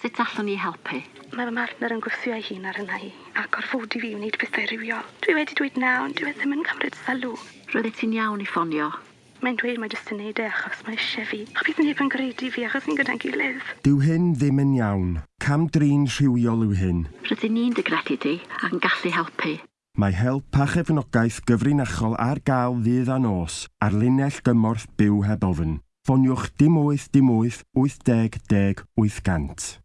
Sut allwn ni helpu? Mae fy martner yn gwthio ei hun ar yna i, a gorfodi fi wneud pethau rhywiol. Dwi wedi dweud nawn, dwi ddim yn cymryd sylw. Roeddet ti'n iawn i ffonio. Mae'n dweud mae jyst yn neud e achos mae eisiau fi. A bydd neb yn gredu fi achos ni'n gyda'n gilydd. Dyw hyn ddim yn iawn. Cam drin rhywiol yw hyn. Rydyn ni'n dygredu di ac yn gallu helpu. Mae help a chefnogaeth gyfrinachol ar gael ddydd a nos ar linell gymorth byw heb ofyn. Ffoniwch dim 8 dim 8 80 10 800.